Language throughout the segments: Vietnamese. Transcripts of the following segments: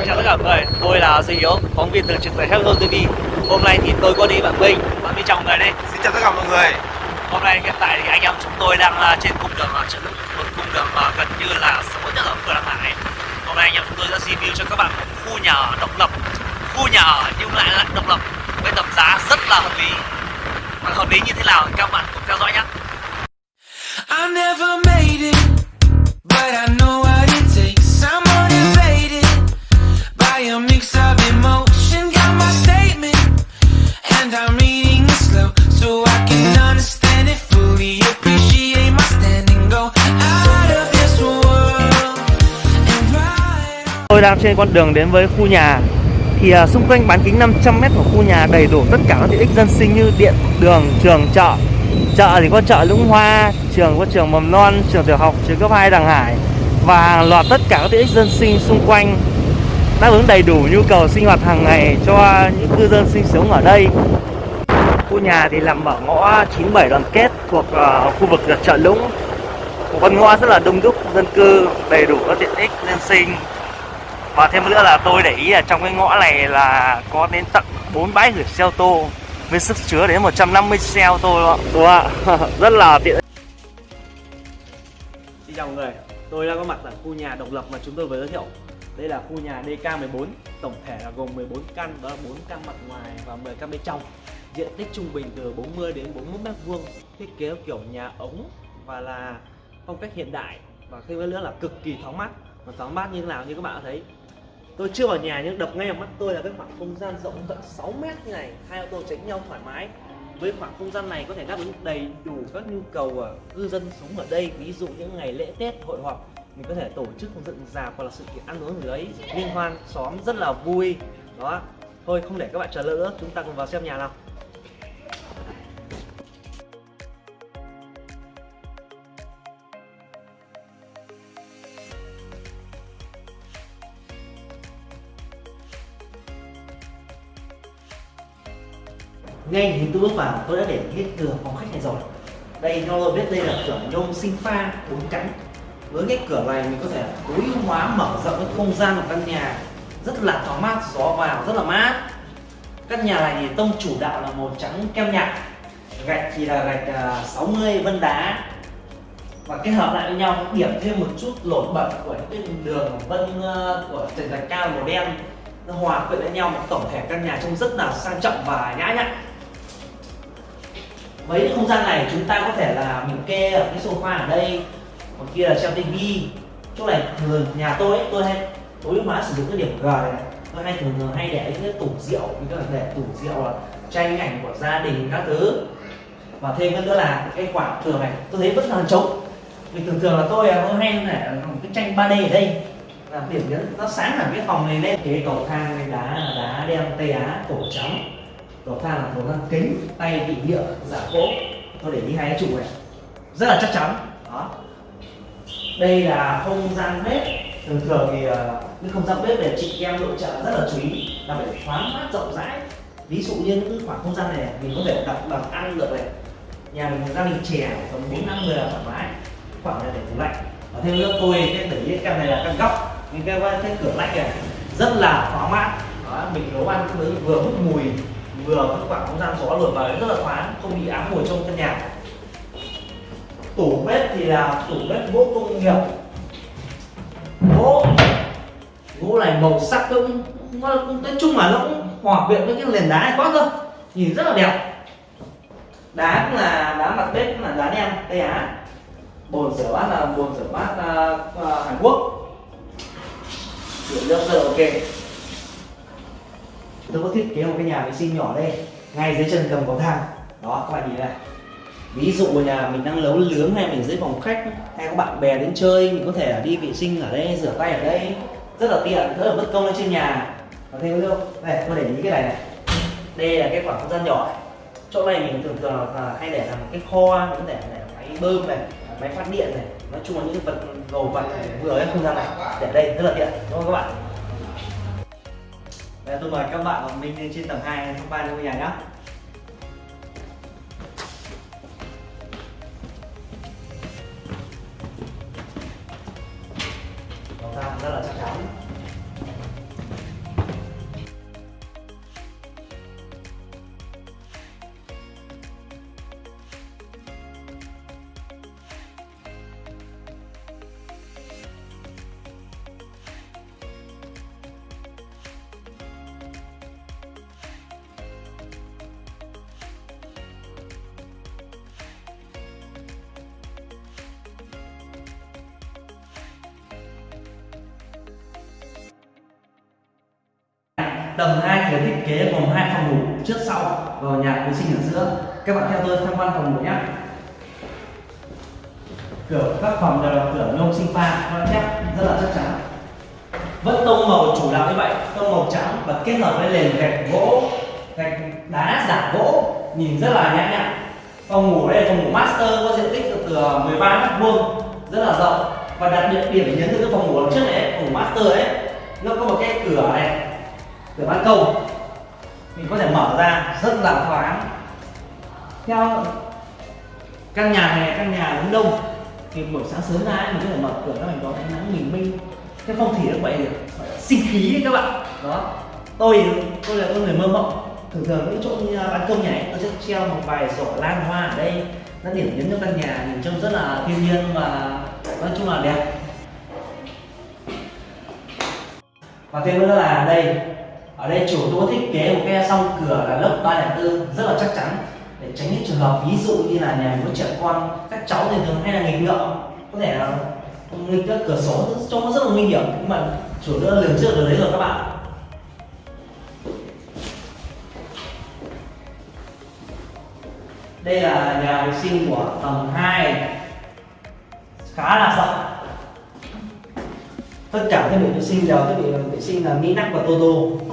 Xin chào tất cả mọi người, tôi là Duy Hiếu, phóng viên thường trực tại Hello TV Hôm nay thì tôi có đi bạn Minh, bạn Minh chào mọi người đây. Xin chào tất cả mọi người. Hôm nay hiện tại thì anh em chúng tôi đang à, trên cung đường ở trận một cung đường mà gần như là sớm nhất ở Đăng Hải Hôm nay anh em chúng tôi sẽ review cho các bạn một khu nhà ở độc lập. Khu nhà ở nhưng lại là độc lập với tầm giá rất là hợp lý. Và hợp lý như thế nào thì các bạn cùng theo đang trên con đường đến với khu nhà thì à, xung quanh bán kính 500m của khu nhà đầy đủ tất cả các tiện ích dân sinh như điện, đường, trường, chợ. Chợ thì có chợ Lũng Hoa, trường có trường mầm non, trường tiểu học, trường cấp 2 Đằng Hải và hàng loạt tất cả các tiện ích dân sinh xung quanh đáp ứng đầy đủ nhu cầu sinh hoạt hàng ngày cho những cư dân sinh sống ở đây. Khu nhà thì nằm ở ngõ 97 đoàn kết thuộc uh, khu vực chợ Lũng. Một con ngõ rất là đông đúc dân cư, đầy đủ các tiện ích dân sinh và thêm nữa là tôi để ý là trong cái ngõ này là có đến tận 4 bãi gửi xe ô tô với sức chứa đến 150 xe ô tô đó. Đúng không ạ? Rất là tiện. Xin chào mọi người, tôi đang có mặt ở khu nhà độc lập mà chúng tôi vừa giới thiệu. Đây là khu nhà DK14, tổng thể là gồm 14 căn, đó là 4 căn mặt ngoài và 10 căn bên trong. Diện tích trung bình từ 40 đến 41 mét vuông Thiết kế kiểu nhà ống và là phong cách hiện đại. Và thêm nữa là cực kỳ thoáng mát. Và thoáng mát như thế nào như các bạn đã thấy Tôi chưa vào nhà nhưng đập ngay vào mắt tôi là cái khoảng không gian rộng tận 6 mét như này. Hai ô tô tránh nhau thoải mái. Với khoảng không gian này có thể đáp ứng đầy đủ các nhu cầu của cư dân sống ở đây. Ví dụ những ngày lễ tết, hội họp, mình có thể tổ chức dựng dạp hoặc là sự kiện ăn uống ở đấy. Liên hoan, xóm rất là vui. Đó. Thôi, không để các bạn chờ lỡ. Nữa chúng ta cùng vào xem nhà nào. Ngay khi tôi bước vào tôi đã để hết cửa phòng khách này rồi. Đây cho tôi biết đây là cửa nhôm sinh pha bốn cánh. Với cái cửa này mình có thể tối ưu hóa mở rộng cái không gian của căn nhà. Rất là thoáng mát, gió vào rất là mát. Căn nhà này thì tông chủ đạo là màu trắng kem nhạt. Gạch thì là gạch à, 60 vân đá. Và kết hợp lại với nhau điểm thêm một chút nổi bật của những cái đường vân à, của trần gạch cao màu đen. Nó hòa quyện với nhau một tổng thể căn nhà trông rất là sang trọng và nhã nhặn với cái không gian này chúng ta có thể là mình kê ở cái sofa ở đây còn kia là treo tivi. Chỗ này thường nhà tôi ấy, tôi hay tối ưu hóa sử dụng cái điểm g này tôi hay thường thường hay để những cái tủ rượu như các bạn để tủ rượu là tranh ảnh của gia đình các thứ. Và thêm nữa là cái khoảng tường này tôi thấy vẫn là trống. Vì thường thường là tôi tôi hay để một cái tranh 3D ở đây. Là điểm nhấn nó sáng hẳn cái phòng này lên. Cái cầu thang này đá đá đen tây á cổ trắng cầu thang là cầu thang kính tay bị nhựa giả gỗ tôi để ý hai cái trụ này. Rất là chắc chắn. Đó. Đây là không gian bếp. Thường thường thì ờ, những không gian bếp để chị em nội trợ rất là chú ý là phải thoáng mát rộng rãi. Ví dụ như những khoảng không gian này mình có thể đặt bàn ăn được này. Nhà mình gia đình trẻ tầm bốn năm người là thoải mái. Khoảng này để tủ lạnh. Và thêm nữa tôi cái để ý căn này là căn góc. Những cái cái cửa lạnh này rất là thoáng mát. Đó, mình nấu ăn cũng vừa hút mùi vừa có khoảng không gian gió luồn vào rất là thoáng không bị ám mùi trong căn nhà. Tủ bếp thì là tủ bếp gỗ công nghiệp. Gỗ gỗ này màu sắc cũng nói chung là nó cũng hòa quyện với cái nền đá này quá cơ. Nhìn rất là đẹp. Đá cũng là đá mặt bếp cũng là đá đen tây á bồn rửa bát là bồn rửa bát uh, uh, hàn quốc. Rửa nước rất là ok tôi có thiết kế một cái nhà vệ sinh nhỏ đây, ngay dưới chân cầm cầu thang. Đó, các bạn nhìn này. Ví dụ nhà mình đang nấu nướng hay mình dưới phòng khách hay có bạn bè đến chơi, mình có thể đi vệ sinh ở đây, rửa tay ở đây. Rất là tiện, rất là bất công lên trên nhà. Và thêm nữa này tôi để ý cái này này. Đây là cái khoảng không gian nhỏ chỗ này mình thường thường là hay để làm cái kho mình có thể để máy bơm này, máy phát điện này. Nói chung là những vật, đồ vật vừa ở không gian này. Để đây, rất là tiện. Đúng không các bạn? Bây tôi mời các bạn và mình lên trên tầng 2 tham quan ngôi nhà nhé. Cầu thang rất là chắc chắn. Tầng 2 thì thiết kế gồm hai phòng ngủ trước sau và nhà vệ sinh ở giữa. Các bạn theo tôi tham quan phòng ngủ nhé. Cửa các phòng đều là cửa nhôm sinh pha, nó thép rất là chắc chắn. Vẫn tông màu chủ đạo như vậy, tông màu trắng và kết hợp với nền gạch gỗ, gạch đá giả gỗ, nhìn rất là nhã nhặn. Phòng ngủ đây là phòng ngủ master, có diện tích từ 13 ờ, mét vuông, rất là rộng. Và đặc biệt điểm nhấn từ cái phòng ngủ trước này, phòng ngủ master ấy, nó có một cái cửa này cửa ban công. Mình có thể mở ra rất là thoáng. Theo căn nhà này căn nhà hướng đông. Thì buổi sáng sớm ra ấy, mình có thể mở cửa ra mình có ánh nắng bình minh. Cái phong thủy nó vậy được sinh khí ấy các bạn. Đó. Tôi tôi là con người mơ mộng. Thường thường những chỗ như à, ban công nhà ấy tôi sẽ treo một vài sổ lan hoa ở đây. Nó điểm nhấn cho căn nhà nhìn trông rất là thiên nhiên và nói chung là đẹp. Và thêm nữa là đây ở đây chủ tôi thiết kế một cái song cửa là lớp 304 rất là chắc chắn. Để tránh những trường hợp ví dụ như là nhà có trẻ con, các cháu thì thường hay là nghịch ngợm. Có thể là nghịch các cửa sổ, trông nó rất là nguy hiểm. Nhưng mà chủ đã lường trước được đấy rồi các bạn. Đây là nhà vệ sinh của tầng 2 khá là rộng. Tất cả thiết bị vệ sinh đều thiết bị vệ sinh là mỹ và toto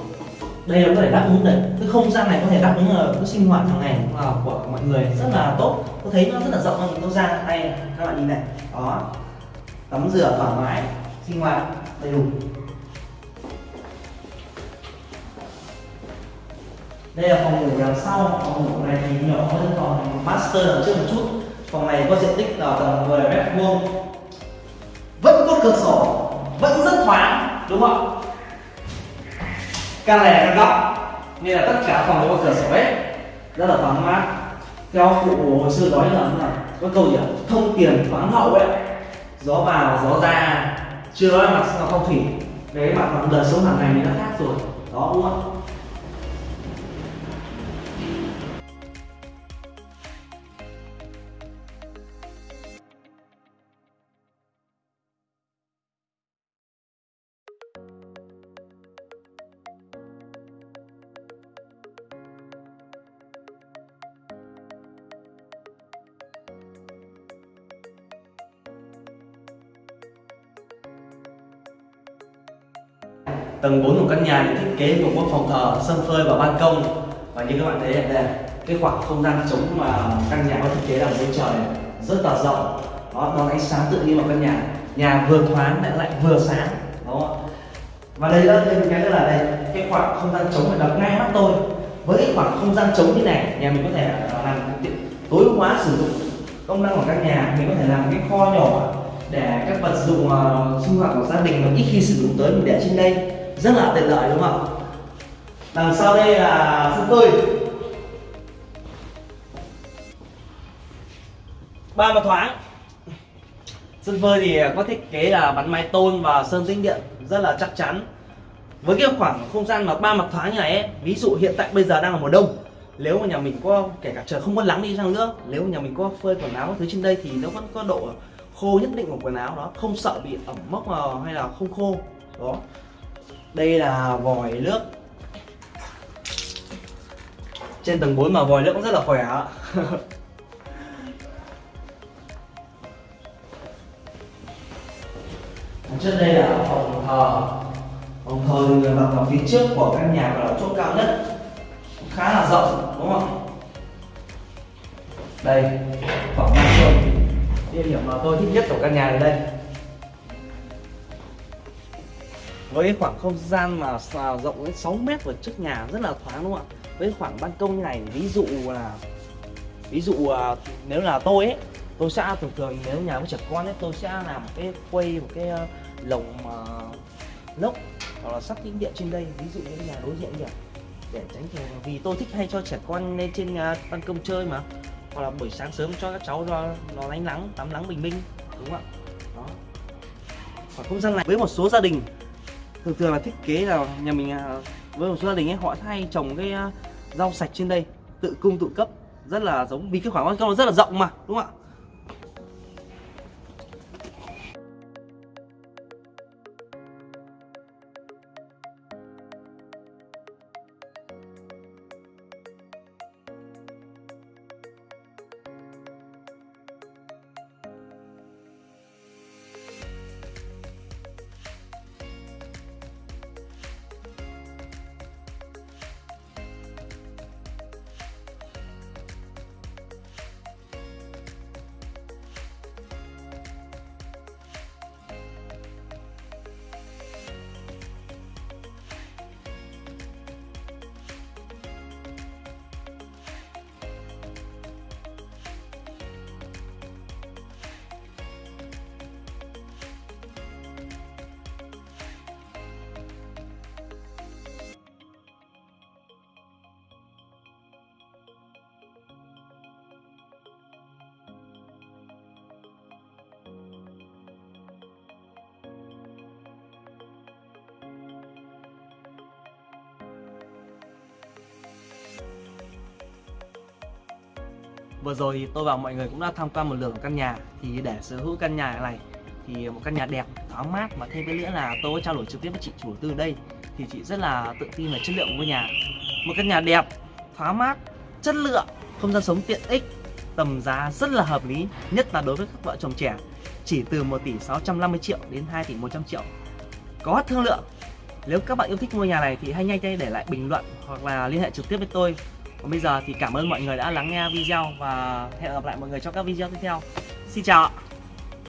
đây là có thể đáp ứng được cái không gian này có thể đáp ứng ở cái sinh hoạt hàng ngày của mọi người rất là tốt. Tôi thấy nó rất là rộng tôi ra đây các bạn nhìn này. Đó. Tắm rửa thoải mái, sinh hoạt đầy đủ. Đây là phòng ngủ đằng sau. Phòng ngủ này thì nhỏ hơn phòng master đằng trước một chút. Phòng này có diện tích là tầm 10 mét vuông. Vẫn có cửa sổ, vẫn rất thoáng, đúng không căn này là căn góc nên là tất cả phòng đều có cửa sổ hết rất là thoáng mát. Theo cụ hồi xưa nói là có câu gì thông tiền thoáng hậu ấy, gió vào, gió ra, chưa nói mặt phong thủy. Cái mặt mặt đời sống hàng ngày thì nó khác rồi. Đó, đúng không tầng 4 của căn nhà được thiết kế gồm có phòng thờ sân phơi và ban công. Và như các bạn thấy đây cái khoảng không gian trống mà căn nhà có thiết kế là dưới trời rất là rộng. Đó nó ánh sáng tự nhiên vào căn nhà. Nhà vừa thoáng lại lại vừa sáng đó và đây là thêm cái nữa là đây cái khoảng không gian trống này đập ngay mắt tôi. Với cái khoảng không gian trống như này nhà mình có thể à, làm tối ưu hóa sử dụng công năng của căn nhà. Mình có thể làm cái kho nhỏ để các vật dụng uh, sinh hoạt của gia đình mà ít khi sử dụng tới mình để trên đây rất là tiện lợi đúng không ạ? Đằng sau đây là sân phơi ba mặt thoáng. Sân phơi thì có thiết kế là bắn mái tôn và sơn tĩnh điện rất là chắc chắn. Với cái khoảng không gian mà ba mặt thoáng như này ấy, ví dụ hiện tại bây giờ đang là mùa đông. Nếu mà nhà mình có kể cả trời không có nắng đi chăng nữa nếu mà nhà mình có phơi quần áo thứ trên đây thì nó vẫn có độ khô nhất định của quần áo đó không sợ bị ẩm mốc ờ, hay là không khô. Đó đây là vòi nước. Trên tầng 4 mà vòi nước cũng rất là khỏe trước đây là phòng thờ. Phòng thờ thì người mặt vào phía trước của căn nhà và là chỗ cao nhất. Khá là rộng, đúng không đây phòng ban công địa điểm mà tôi thích nhất của căn nhà này đây. Với khoảng không gian mà rộng đến 6 mét ở trước nhà rất là thoáng đúng không ạ? Với khoảng ban công như này ví dụ là ví dụ à, nếu là tôi ấy tôi sẽ thường thường nếu nhà có trẻ con ấy tôi sẽ làm một cái quay một cái ờ, lồng uh, lốc hoặc là sắt tĩnh điện trên đây. Ví dụ như nhà đối diện nhỉ để tránh trường vì tôi thích hay cho trẻ con lên trên uh, ban công chơi mà. Hoặc là buổi sáng sớm cho các cháu nó nó lánh nắng tắm nắng bình minh đúng không ạ? Đó. Khoảng không gian này với một số gia đình thường thường là thiết kế là nhà mình à, với một số gia đình ấy, họ hay trồng cái à, rau sạch trên đây, tự cung tự cấp, rất là giống, vì cái khoảng ban công nó rất là rộng mà, đúng không ạ? Vừa rồi thì tôi và mọi người cũng đã tham quan một lượt căn nhà. Thì để sở hữu căn nhà này Thì một căn nhà đẹp, thoáng mát Và thêm cái nữa là tôi có trao đổi trực tiếp với chị chủ đầu tư đây. Thì chị rất là tự tin về chất lượng của ngôi nhà. Một căn nhà đẹp, thoáng mát, chất lượng Không gian sống tiện ích Tầm giá rất là hợp lý Nhất là đối với các vợ chồng trẻ. Chỉ từ 1 tỷ 650 triệu đến 2 tỷ 100 triệu. Có thương lượng. Nếu các bạn yêu thích ngôi nhà này thì hãy nhanh tay để lại bình luận hoặc là liên hệ trực tiếp với tôi. Còn bây giờ thì cảm ơn mọi người đã lắng nghe video và hẹn gặp lại mọi người trong các video tiếp theo. Xin chào ạ.